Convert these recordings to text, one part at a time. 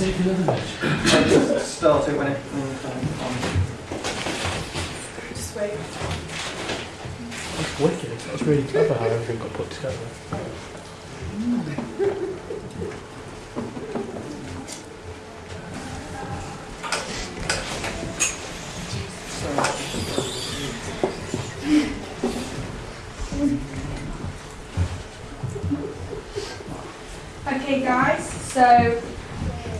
Take another match. I'll just start it when it when it's on. Just wait. That's wicked. That's really clever how everything got put together. Okay guys, so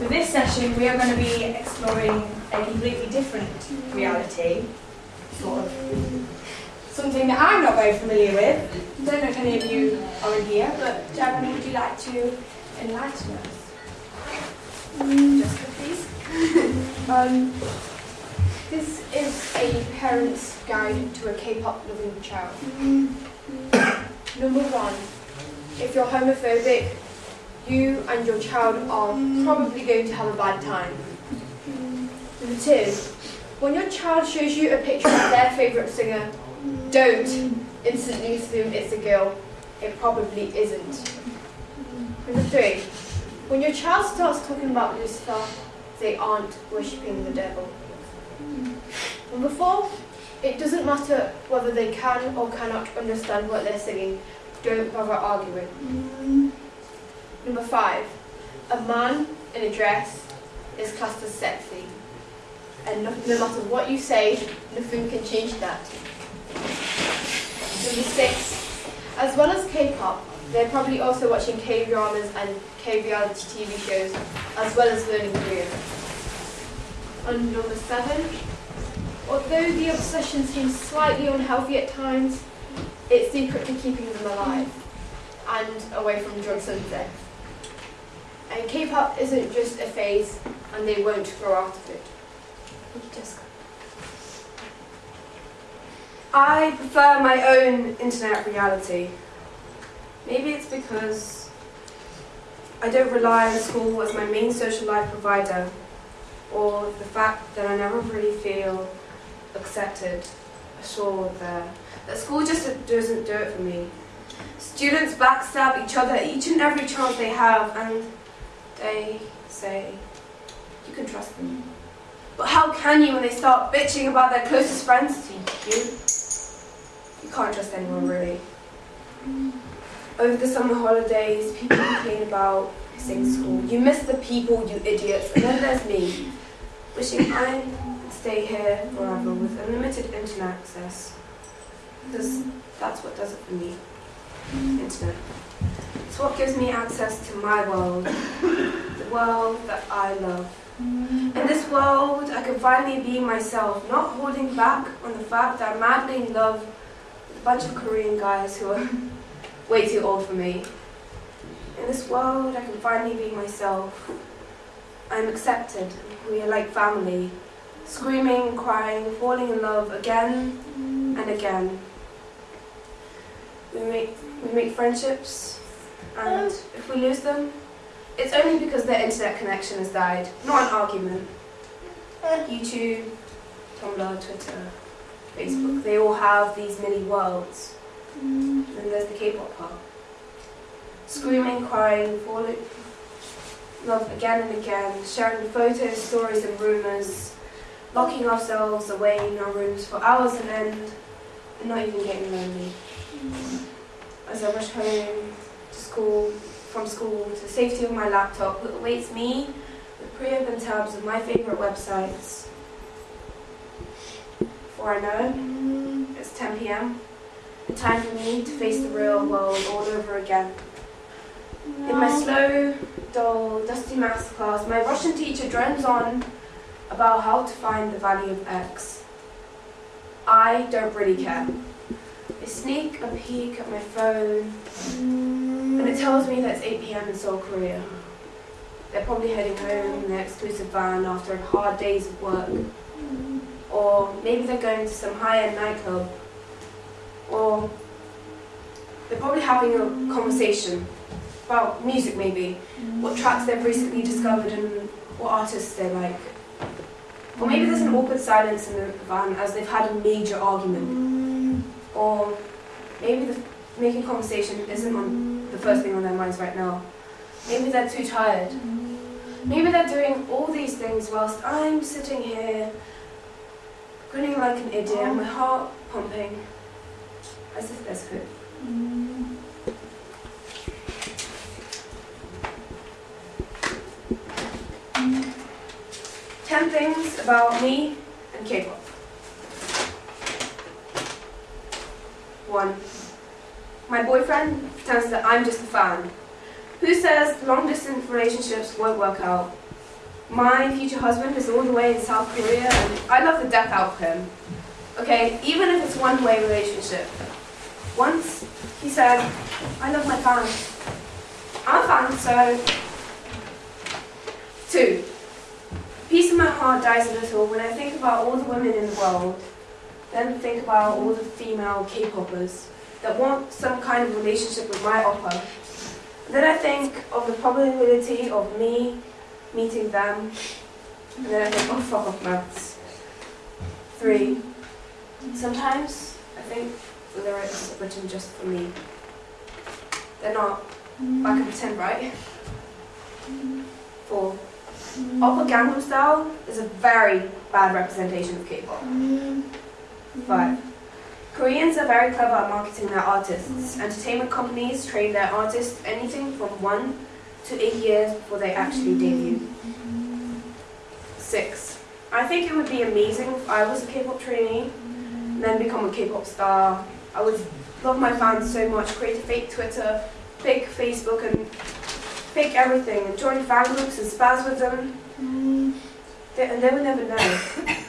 for this session we are going to be exploring a completely different reality, sort of something that I'm not very familiar with. I Don't know if any of you are in here, but Jeremy, would you like to enlighten us? Jessica, please. Um, this is a parent's guide to a K-pop loving child. Number one, if you're homophobic, you and your child are probably going to have a bad time. Number two, when your child shows you a picture of their favourite singer, don't instantly assume it's a girl. It probably isn't. Number three, when your child starts talking about Lucifer, they aren't worshipping the devil. Number four, it doesn't matter whether they can or cannot understand what they're singing. Don't bother arguing. Number five, a man in a dress is classed as sexy. And no, no matter what you say, nothing can change that. Number six, as well as K-pop, they're probably also watching K-dramas and K-reality TV shows, as well as learning Korean. And number seven, although the obsession seems slightly unhealthy at times, it's secretly keeping them alive and away from drugs and. And K-pop isn't just a phase, and they won't grow out of it. Thank you, Jessica. I prefer my own internet reality. Maybe it's because I don't rely on school as my main social life provider, or the fact that I never really feel accepted, assured there. That school just doesn't do it for me. Students backstab each other each and every chance they have, and they say, you can trust them. But how can you when they start bitching about their closest friends to you? You can't trust anyone really. Over the summer holidays, people complain about missing school. You miss the people, you idiots. And then there's me, wishing I could stay here forever with unlimited internet access. Because that's what does it for me. Internet. It's what gives me access to my world, the world that I love. In this world, I can finally be myself, not holding back on the fact that I'm madly in love with a bunch of Korean guys who are way too old for me. In this world, I can finally be myself. I'm accepted. We are like family, screaming, crying, falling in love again and again. We make we make friendships, and if we lose them, it's only because their internet connection has died, not an argument. YouTube, Tumblr, Twitter, Facebook, they all have these mini worlds. Mm. And there's the K-pop part. Screaming, crying, falling in love again and again, sharing photos, stories and rumours, locking ourselves away in our rooms for hours on end, and not even getting lonely. Mm. As I rush home to school, from school to the safety of my laptop that awaits me with pre-open tabs of my favourite websites. Before I know it, it's 10 p.m. The time for me to face the real world all over again. In my slow, dull, dusty maths class, my Russian teacher drones on about how to find the value of x. I don't really care. I sneak a peek at my phone, and it tells me that it's 8 p.m. in Seoul, Korea. They're probably heading home in their exclusive van after a hard days of work. Or maybe they're going to some high-end nightclub. Or they're probably having a conversation about music maybe, what tracks they've recently discovered and what artists they like. Or maybe there's an awkward silence in the van as they've had a major argument. Or maybe the making conversation isn't on the first thing on their minds right now. Maybe they're too tired. Maybe they're doing all these things whilst I'm sitting here, grinning like an idiot, my heart pumping, as if there's hope. Ten things about me and K-pop. One. My boyfriend pretends that I'm just a fan. Who says long distance relationships won't work out? My future husband is all the way in South Korea and I love the death out of him. Okay, even if it's one way relationship. Once he said, I love my fans. I'm a fan, so. Two. Peace in my heart dies a little when I think about all the women in the world, then think about all the female K-poppers that want some kind of relationship with my oppa. Then I think of the probability of me meeting them, and then I think, oh fuck off maths. Three. Sometimes I think the lyrics are written just for me. They're not. I can pretend, right? Four. Oppa Gangnam Style is a very bad representation of K-pop. Five. Koreans are very clever at marketing their artists. Entertainment companies train their artists anything from one to eight years before they actually debut. Six. I think it would be amazing if I was a K-pop trainee and then become a K-pop star. I would love my fans so much, create a fake Twitter, fake Facebook, and fake everything, and join fan groups and spaz with them. Mm. They, and they would never know.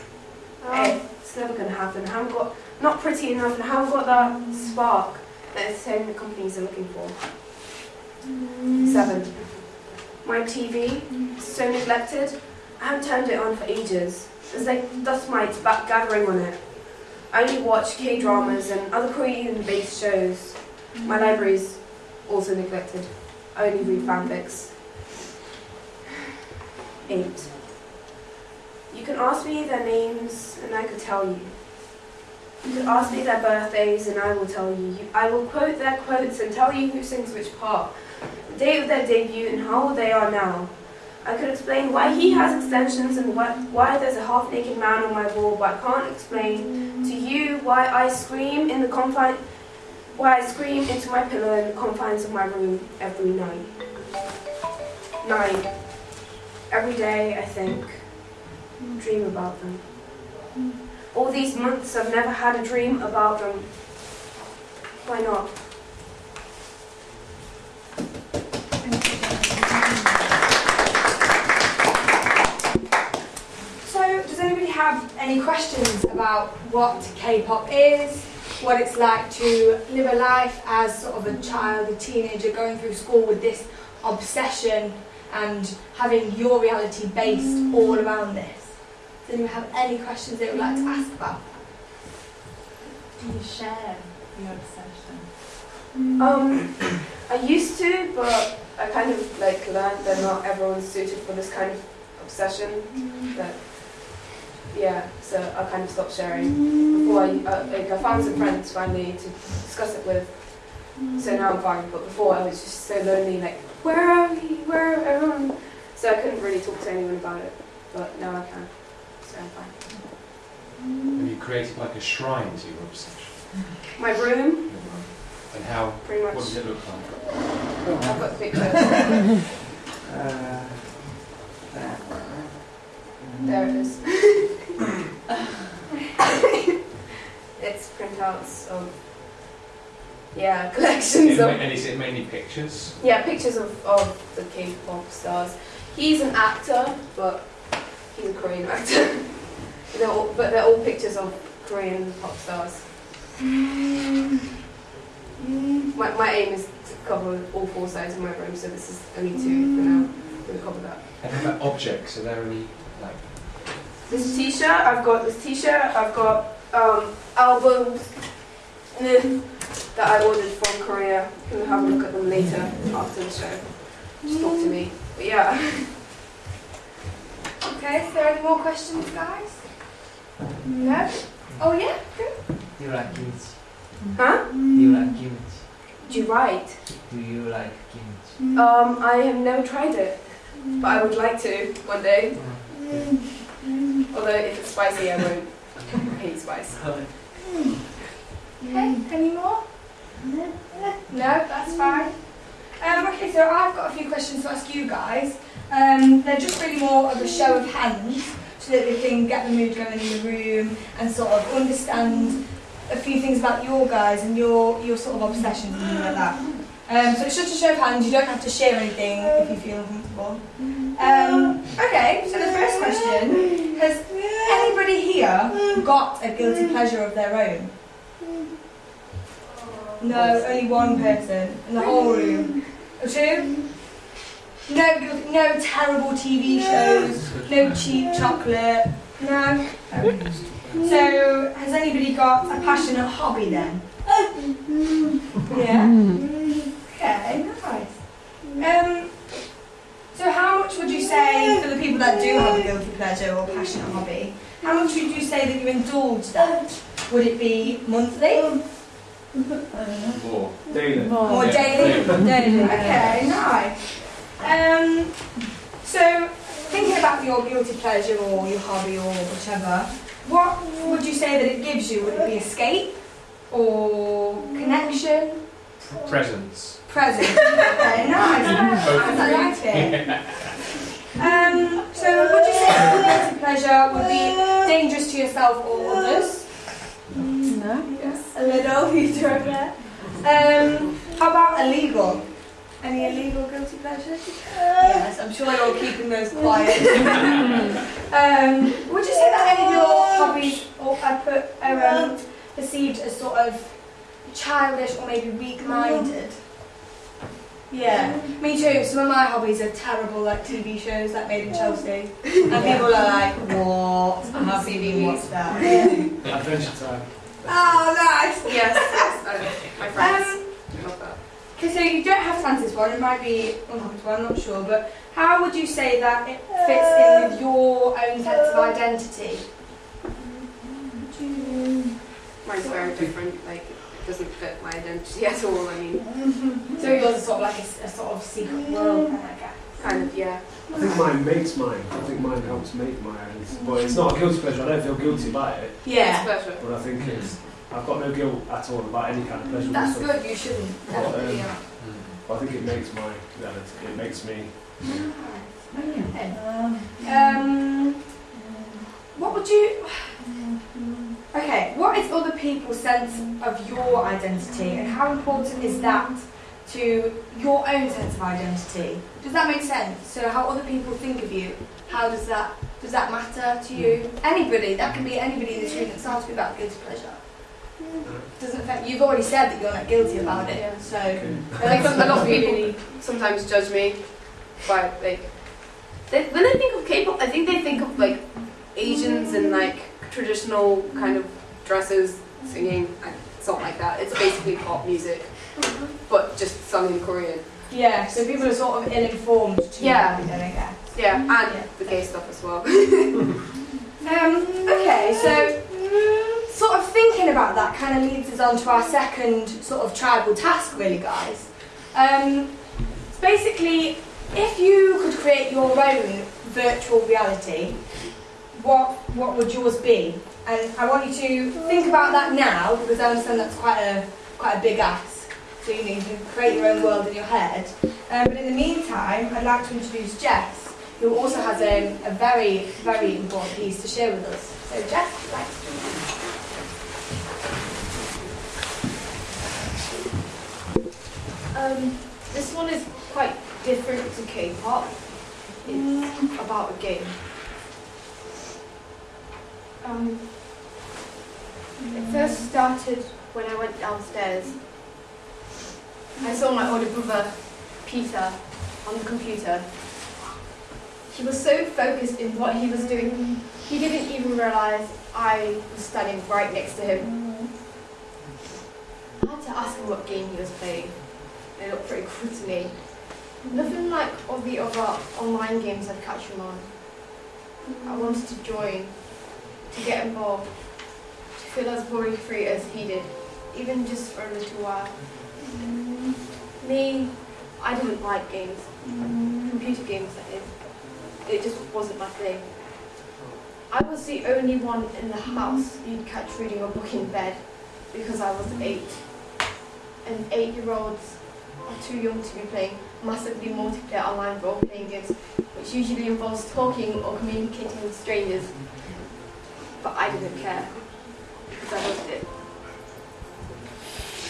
Oh. Hey, it's never going to happen. I haven't got, not pretty enough, and I haven't got that spark that entertainment companies are looking for. Seven. My TV is so neglected. I haven't turned it on for ages. There's like dust mites back gathering on it. I only watch K dramas and other Korean based shows. My library's also neglected. I only read fanfics. Eight. You can ask me their names and I could tell you. You could ask me their birthdays and I will tell you. You- I will quote their quotes and tell you who sings which part, the date of their debut and how old they are now. I could explain why he has extensions and why, why there's a half-naked man on my wall, but I can't explain to you why I scream in the confine, why I scream into my pillow in the confines of my room every night. Night. Every day I think, dream about them. All these months I've never had a dream about them. Why not? So, does anybody have any questions about what K-pop is, what it's like to live a life as sort of a child, a teenager, going through school with this obsession and having your reality based all around this? Does anyone have any questions they would like to ask about? Do you share your obsession? Um, I used to, but I kind of like learned that not everyone's suited for this kind of obsession. That yeah, so I kind of stopped sharing. Before I uh, like I found some friends finally to discuss it with. So now I'm fine. But before I was just so lonely. Like where are we? Where are everyone? So I couldn't really talk to anyone about it. But now I can. So Have you created like a shrine to your obsession? My room, And how, pretty what much. does it look like? I've got pictures. Uh, there. There it is. it's printouts of yeah collections it of and is it mainly pictures? yeah pictures of, of the K-pop stars. He's an actor, but he's a Korean actor. they're all, but they're all pictures of Korean pop stars. My, my aim is to cover all four sides of my room, so this is only two for now. We'll cover that. And how about objects? Are there any like This t-shirt, I've got this t-shirt, I've got um, albums mm, that I ordered from Korea. You can have a look at them later after the show. Just talk to me. But yeah. Okay, is there any more questions, guys? No? Oh, yeah? Good. Do you like kimchi? Huh? Do you like kimchi? Do you write? Do you like kimchi? Um, I have never tried it. but I would like to one day. Although if it's spicy, I won't. I hate spice. Okay, any more? No, that's fine. Um, okay, so I've got a few questions to ask you guys. Um, they're just really more of a show of hands we can get the mood going in the room and sort of understand a few things about your guys and your, your sort of obsessions and things like that. Um, so it's just a show of hands, you don't have to share anything if you feel uncomfortable. Um, okay, so the first question, has anybody here got a guilty pleasure of their own? No, only one person in the whole room. Two? No, no terrible TV shows, no cheap chocolate, no. So, has anybody got a passionate hobby then? Yeah. Okay, nice. Um, so how much would you say, for the people that do have a guilty pleasure or passionate hobby, how much would you say that you indulge that? Would it be monthly More. Daily. daily? daily. Daily. Okay, nice. Um, so thinking about your guilty pleasure or your hobby or whichever, what would you say that it gives you? Would it be escape or connection? Presence. Presence. Okay, nice. I like it. Um, so would you say that your guilty pleasure would be dangerous to yourself or others? No. Yes. A little, you throw it. Um, how about illegal? Any illegal guilty pleasures? Yes, I'm sure you're keeping those quiet. um, would you say that any of your hobbies or I put are um, perceived as sort of childish or maybe weak-minded? Yeah, me too. Some of my hobbies are terrible, like TV shows like Made in Chelsea, and people are like, "What? I haven't even watched that." Adventure time. Oh, nice. Yes, yes, I, my friends love that. Okay, so uh, you don't have to answer this one, it might be uncomfortable, I'm not sure, but how would you say that it fits in uh, with your own sense of uh, identity? Mine's very different. Like it doesn't fit my identity at all. I mean, So yours is sort of like a sort of secret world, kind of, I guess. kind of yeah. I think mine makes mine. I think mine helps make my own. But it's not a guilty pleasure. I don't feel guilty about it. It's Yeah. But I think it's. I've got no guilt at all about any kind of pleasure. that's So- good, you shouldn't. Definitely, yeah. But I think it makes my reality. It makes me. Um, what would you... Okay, what is other people's sense of your identity and how important is that to your own sense of identity? Does that make sense? So how other people think of you, how does that, does that matter to you? Anybody, that can be anybody in this room, it's not to be about guilty pleasure. Doesn't affect, you've already said that you're not guilty about it, Yeah. so... Like a lot of people sometimes judge me by like they, when they think of K-pop, I think they think of like Asians in like traditional kind of dresses, singing. and It's not like that. It's basically pop music, but just sung in Korean. Yeah, so people are sort of ill-informed to Yeah. everything, I guess. Yeah, and Yeah. the gay stuff as well. Um, okay, so sort of about that kind of leads us on to our second sort of tribal task, really, guys. Um, basically, if you could create your own virtual reality, what what would yours be? And I want you to think about that now because I understand that's quite a quite a big ask. So you need to create your own world in your head. Um, but in the meantime, I'd like to introduce Jess, who also has a, a very, very important piece to share with us. So Jess, like Um, this one is quite different to K-pop. It's about a game. Um, it first started when I went downstairs. I saw my older brother, Peter, on the computer. He was so focused in what he was doing, he didn't even realise I was standing right next to him. I had to ask him what game he was playing. It looked pretty cool to me. Nothing like all the other online games I'd catch him on. I wanted to join, to get involved, to feel as worry free as he did, even just for a little while. Me, I didn't like games, computer games that is. It just wasn't my thing. I was the only one in the house you'd catch reading a book in bed because I was eight. And eight-year-olds too young to be playing massively multiplayer online role-playing games, which usually involves talking or communicating with strangers. But I didn't care because I loved it.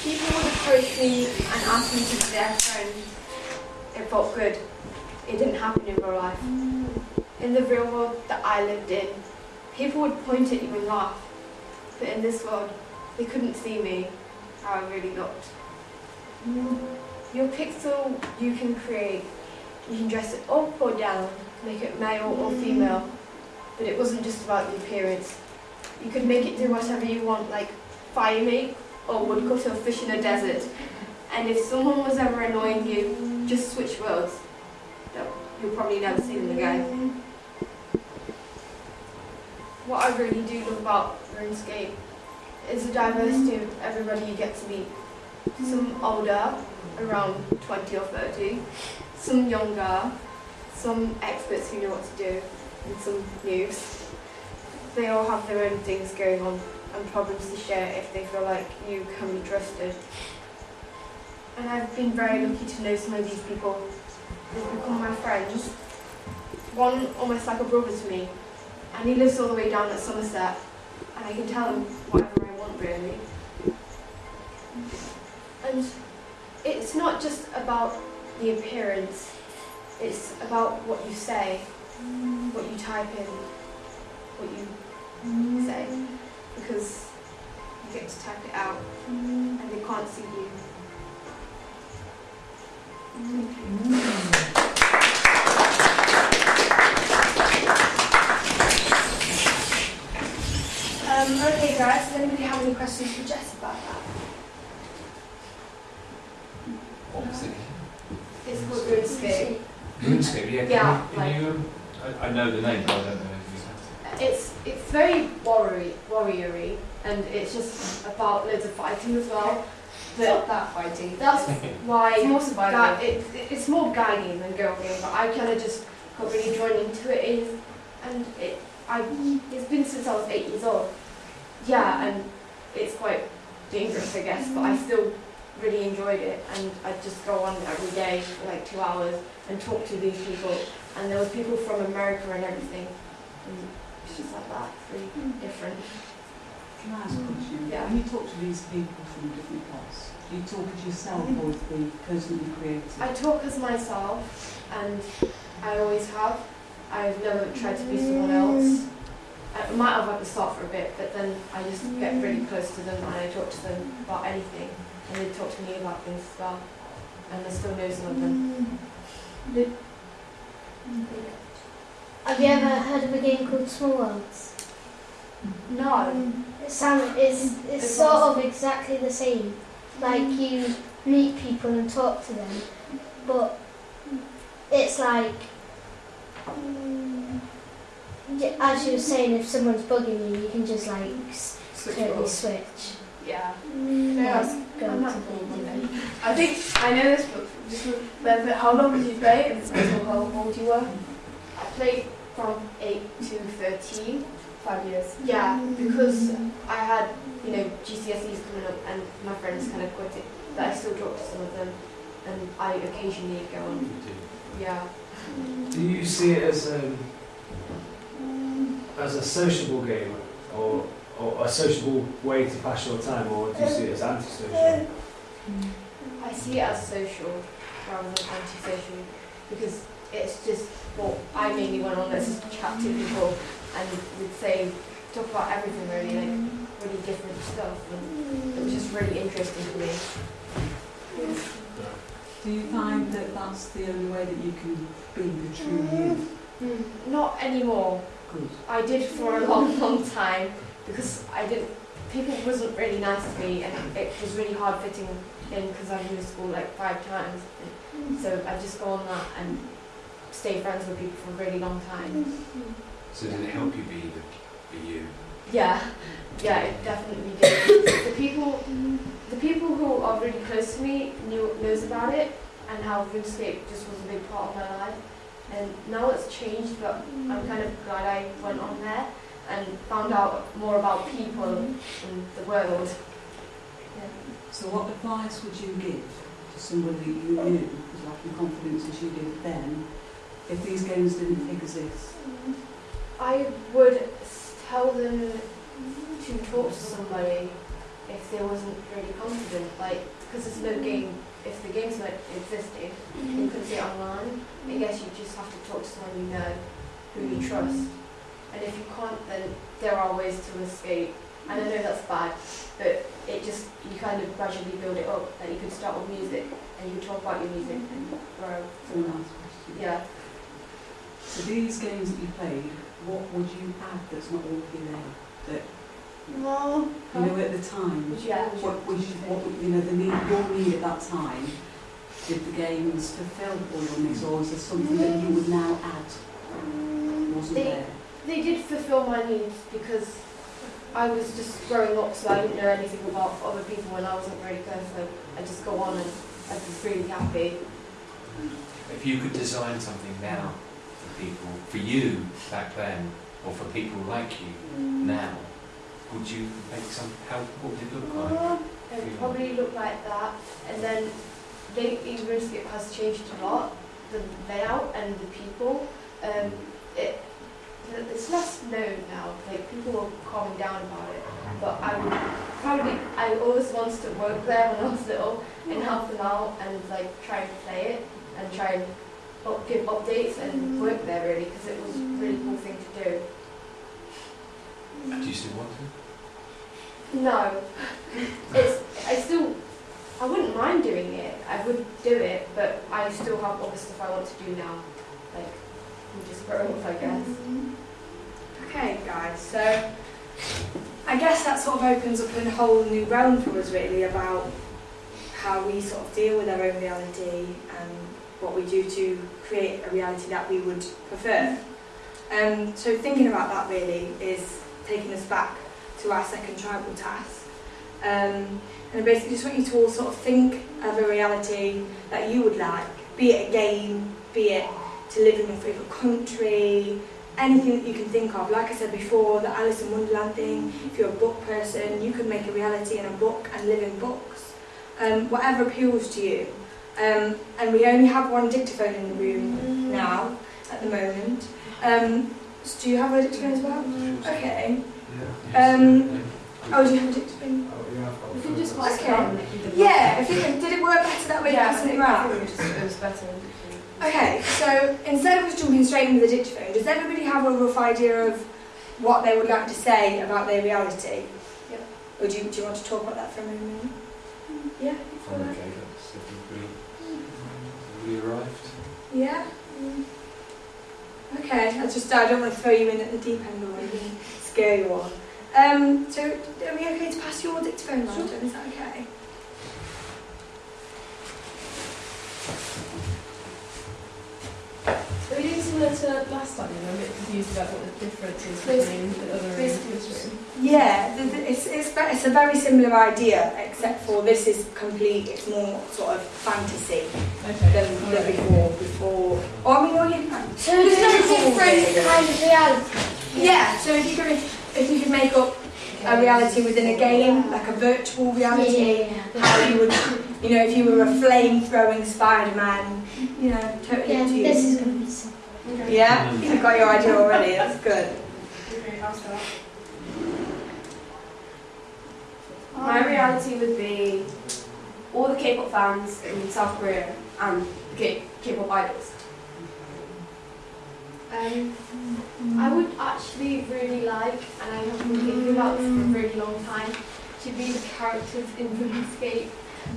People would approach me and ask me to be their friend. It felt good. It didn't happen in real life. In the real world that I lived in, people would point at you and laugh. But in this world, they couldn't see me how I really looked. Your pixel you can create. You can dress it up or down, make it male or mm. female. But it wasn't just about the appearance. You could make it do whatever you want, like fire me or woodcut or fish in a desert. And if someone was ever annoying you, just switch worlds. No, You'll probably never see them again. What I really do love about RuneScape is the diversity of everybody you get to meet. Some older, around 20 or 30, some younger, some experts who know what to do, and some noobs. They all have their own things going on and problems to share if they feel like you can be trusted. And I've been very lucky to know some of these people. They've become my friends. One almost like a brother to me, and he lives all the way down at Somerset, and I can tell him whatever I want really. And it's not just about the appearance, it's about what you say, what you type in, what you say, because you get to type it out and they can't see you. Um, okay, guys, does anybody have any questions for Jess about that? Opposite. It's called RuneScape. RuneScape, yeah. Can Yeah, you, can you I, I know the name, but I don't know if you have It's it's very warrior warriory and it's just about loads of fighting as well. But that fighting. that's why It's more survival. Guy, it, it's more guy game than girl game, but I kind of just got really drawn into it, is, and it I it's been since I was eight years old. Yeah, and it's quite dangerous, I guess, but I still really enjoyed it, and I'd just go on every day for like two hours and talk to these people, and there was people from America and everything, and it's just like that, it's really hmm. different. Can I ask a question? Yeah. When you talk to these people from different parts, do you talk as yourself or as the person who created? I talk as myself, and I always have. I've never tried to be someone else. I might have at the start for a bit, but then I just get really mm. close to them and I talk to them about anything, and they talk to me about things as well. And there's still no some of them. Mm. Mm. Have you ever heard of a game called Small Worlds? No. It sound, it's, it's It sort of exactly the same. Like you meet people and talk to them, but it's like, y- as you were saying, if someone's bugging you, you can just like s- Switch totally roles. switch. Yeah. That's I'm going not to cool, be. I think I know this, but just remember how long did you play and how old you were? I played from 8 to 13. Five years. Yeah, because I had, you know, GCSEs coming up and my friends kind of quit it, but I still talk to some of them and I occasionally go on. Yeah. Do you see it as um, as a sociable game or, or a sociable way to pass your time, or do you see it as antisocial? I see it as social rather than antisocial because it's just what I mainly went on as just chat to people and would say talk about everything really, like really different stuff and it was just really interesting to me. Do you find that that's the only way that you can be the true you? Mm, not anymore. Good. I did for a long, long time because I didn't. People wasn't really nice to me, and it was really hard fitting in because I've moved school like five times. So I just go on that and stay friends with people for a really long time. So did it help you be the, be you? Yeah, yeah, it definitely did. the people, the people who are really close to me knew knows about it, and how RuneScape just was a big part of my life. And now it's changed, but I'm kind of glad I went on there and found out more about people mm-hmm. and the world. So what advice would you give to somebody that you knew was lacking confidence as you did then if these games didn't exist? Mm-hmm. I would tell them to talk to somebody if they wasn't really confident, like, because there's no mm-hmm. game, if the game's weren't existing, mm-hmm. you could see it online. I guess you just have to talk to someone you know, who you mm-hmm. trust. And if you can't, then there are ways to escape. And I know that's bad, but it just, you kind of gradually build it up. Like you could start with music, and you could talk about your music mm-hmm. and grow. That's a nice question. Yeah. So these games that you played, what would you add that's not already there? That No. you know at the time, Yeah. what was you, what you know the need your need at that time? Did the games fulfil all your needs, or is there something that you would now add mm, wasn't They- there? They did fulfill my needs because I was just growing up, so I didn't know anything about other people and I wasn't really good, so I just go on and I'd be really happy. If you could design something now for people, for you back then, or for people like you mm. now, would you make some? How what would it look like? It would probably look like that, and then lately RuneScape has changed a lot, the layout and the people. Um, it it's less known now. Like people are calming down about it, but I would probably I always wanted to work there when I was little and help them out and like try and play it and try and up, give updates and work there really because it was a really cool thing to do. Do you still want to? No, it's I still I wouldn't mind doing it. I would do it, but I still have other stuff I want to do now. Like I'm just growing up, I guess. Okay, guys, so I guess that sort of opens up a whole new realm for us, really, about how we sort of deal with our own reality and what we do to create a reality that we would prefer. Um, so, thinking about that really is taking us back to our second tribal task. Um, and I basically just want you to all sort of think of a reality that you would like, be it a game, be it to live in your favourite country, anything that you can think of. Like I said before, the Alice in Wonderland thing, if you're a book person, you could make a reality in a book and live in books. Um, whatever appeals to you. Um, and we only have one dictaphone in the room now, at the moment. Um, so do you have a dictaphone as well? Okay. Um, oh, do you have a dictaphone? We can just pass it Okay. around. Yeah, I think, did it work better that way, Yeah, passing it I around? it was, it was better. Okay, so instead of us jumping straight into the dictaphone, does everybody have a rough idea of what they would like to say about their reality? Yep. Or do you, do you want to talk about that for a moment? Mm. Yeah? Oh, okay, that's everybody. Everybody arrived. Yeah? Mm. Okay, I just, I don't want to throw you in at the deep end or anything. scare you all. Um, so, are we okay to pass your dictaphone round? Sure. Is that okay? Are we doing similar to last time? I'm a bit confused about what the difference is Basically- between the other and basically this room. Yeah, the, the, it's, it's, it's a very similar idea, except for this is complete, it's more sort of fantasy Okay. than, than alright. before. before. Or I mean, all you, So there's no different kind of reality. Yeah, so if you could if you could make up a reality within a game, like a virtual reality, how you would, you know, if you were a flame throwing Spider Man, you know, totally Yeah, up to you. this is going to be simple. Yeah, you've got your idea already. That's good. My reality would be all the K-pop fans in South Korea and the K- K-pop idols. Um, I would actually really like, and I have been thinking about this for a really long time, to be the characters in RuneScape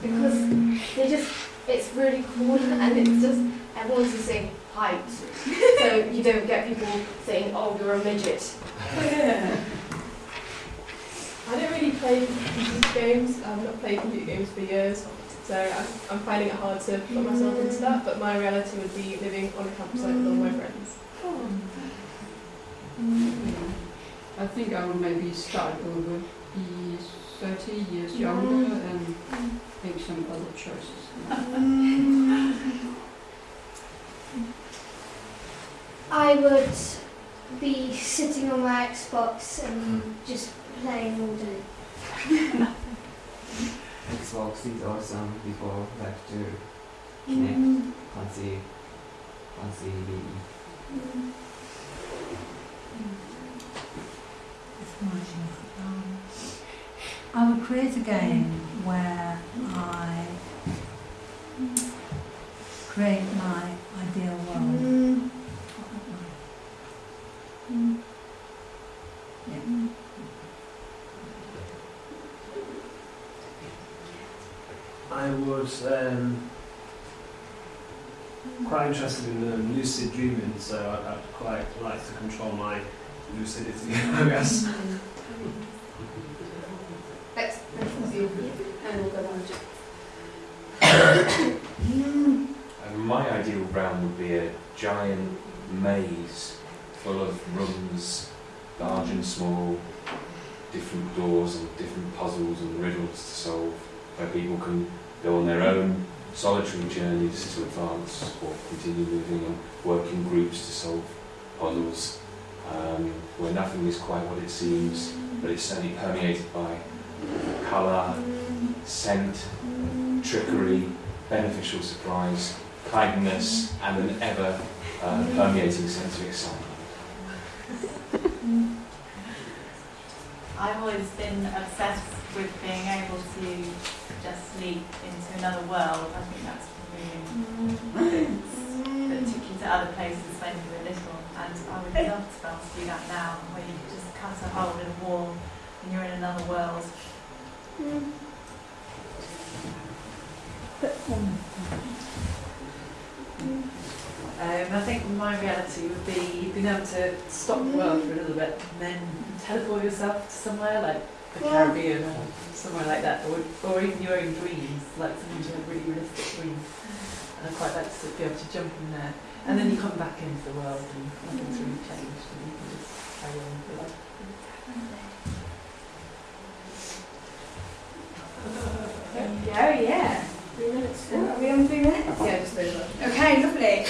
because they just, it's really cool and it's just, everyone's just saying height. so you don't get people saying, oh, you're a midget. I don't really play computer games. I've not played computer games for years, so I'm, I'm finding it hard to put myself into that. But my reality would be living on a campsite with all my friends. Hmm. I think I would maybe start over, be 30 years hmm. younger and hmm. Make some other choices. I would be sitting on my Xbox and just playing all day. Xbox is awesome. People like to connect. Fancy, fancy. Um, I would create a game where I create my ideal world. Yeah. I would um, quite interested in um, lucid dreaming, so I'd, I'd quite like to control my lucidity, I guess. And my ideal realm would be a giant maze full of rooms, large and small, different doors and different puzzles and riddles to solve, where people can go on their own solitary journeys to advance or continue moving and work in groups to solve puzzles, um, where nothing is quite what it seems, but it's certainly permeated by colour, scent, trickery, beneficial surprise, kindness, and an ever uh, permeating sense of excitement. I've always been obsessed with being able to just leap into another world. I think that's really that took you to other places when you were little. And I would love to be able to do that now, where you just cut a hole in a wall and you're in another world. Um, I think my reality would be being able to stop the world for a little bit and then teleport yourself to somewhere like the Caribbean or somewhere like that, or, or even your own dreams, like something to a really realistic dream. And I'd quite like to of be able to jump in there. And then you come back into the world and nothing's really changed and you can just carry on with your life. Yeah, yeah. Three minutes. Are we on three minutes? Yeah, just over. Okay, lovely.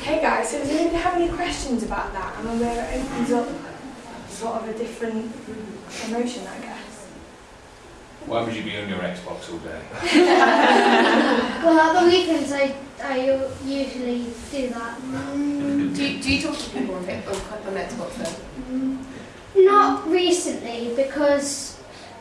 Okay, guys, so does anybody have any questions about that? I mean, where it opens up sort of a different emotion, I guess. Why would you be on your Xbox all day? Well, at the weekends I, I usually do that. Mm. Do you, do you talk to people on, Fit- on, on Xbox then? Mm. Not recently because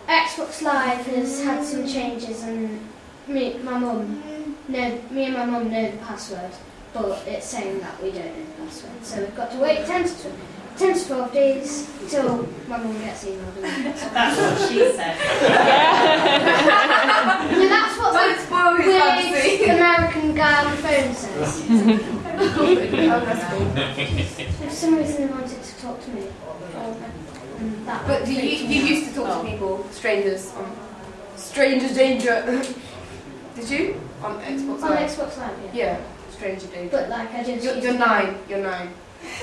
Xbox Live has had some changes and me, my mum, no, me and my mum know the password, but it's saying that we don't know the password. So we've got to wait 10 to, 10 to 12 days till my mum gets emailed. and- That's what she said. no, that's what Don't the spoil his weird fantasy. American guy on the phone says. oh. For some reason they wanted to talk to me. But do you, you used to talk to oh. people, strangers, on Stranger Danger? Did you? On Xbox Live? on Xbox Live, yeah. Yeah, Stranger Danger. But like I just You're, you're nine. You're nine.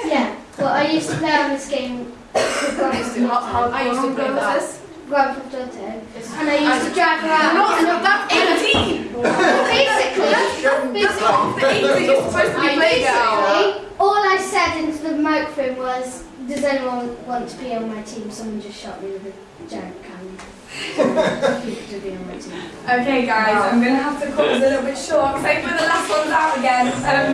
Yeah, but I used to play on this game I used to, how, how, Auto. I used to play that. Grand Theft Auto. And I used to drive around. Not, I- that's 18! basically, That's not the age that you're supposed to be playing basically, all I said into the microphone was, "Does anyone want to be on my team?" Someone just shot me with a giant cannon. Okay, guys, I'm going to have to cut this a little bit short because I we're the last ones out again. Um,